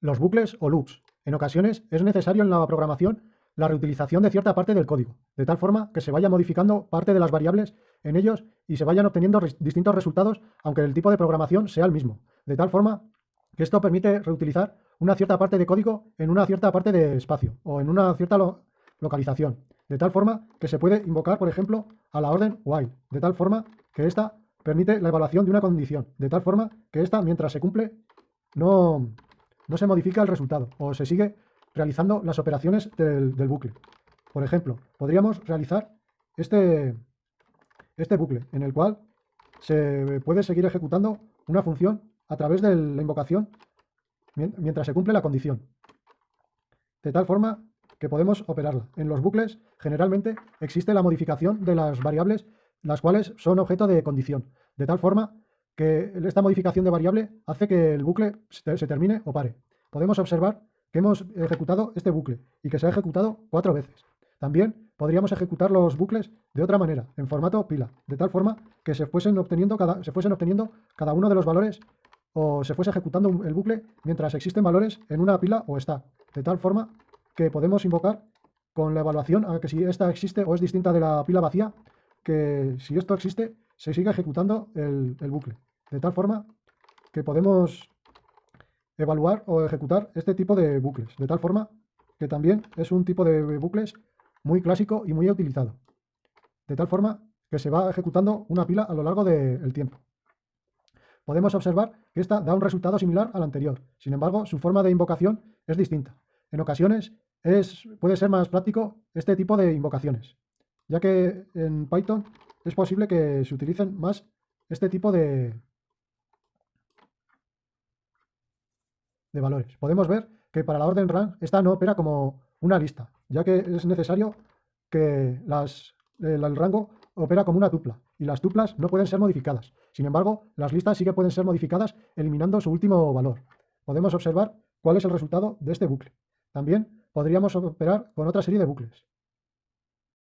Los bucles o loops. En ocasiones es necesario en la programación la reutilización de cierta parte del código, de tal forma que se vaya modificando parte de las variables en ellos y se vayan obteniendo distintos resultados, aunque el tipo de programación sea el mismo. De tal forma que esto permite reutilizar una cierta parte de código en una cierta parte de espacio o en una cierta localización. De tal forma que se puede invocar, por ejemplo, a la orden while, de tal forma que ésta permite la evaluación de una condición, de tal forma que ésta, mientras se cumple, no, no se modifica el resultado o se sigue realizando las operaciones del, bucle. Por ejemplo, podríamos realizar este, este bucle en el cual se puede seguir ejecutando una función a través de la invocación mientras se cumple la condición. De tal forma que podemos operarla. En los bucles generalmente existe la modificación de las variables las cuales son objeto de condición. De tal forma que esta modificación de variable hace que el bucle se termine o pare. Podemos observar que hemos ejecutado este bucle y que se ha ejecutado cuatro veces. También podríamos ejecutar los bucles de otra manera, en formato pila, de tal forma que se fuesen obteniendo cada, se fuesen obteniendo cada uno de los valores o se fuese ejecutando el bucle mientras existen valores en una pila o está, de tal forma que podemos invocar con la evaluación a que si esta existe o es distinta de la pila vacía, que si esto existe, se siga ejecutando el, el bucle. De tal forma que podemos evaluar o ejecutar este tipo de bucles, de tal forma que también es un tipo de bucles muy clásico y muy utilizado, de tal forma que se va ejecutando una pila a lo largo del tiempo. Podemos observar que esta da un resultado similar al anterior, sin embargo su forma de invocación es distinta. En ocasiones es, puede ser más práctico este tipo de invocaciones, ya que en Python es posible que se utilicen más este tipo de, de valores. Podemos ver que para la orden run esta no opera como una lista, ya que es necesario que las, el, rango opera como una tupla y las tuplas no pueden ser modificadas. Sin embargo, las listas sí que pueden ser modificadas eliminando su último valor. Podemos observar cuál es el resultado de este bucle. También podríamos operar con otra serie de bucles.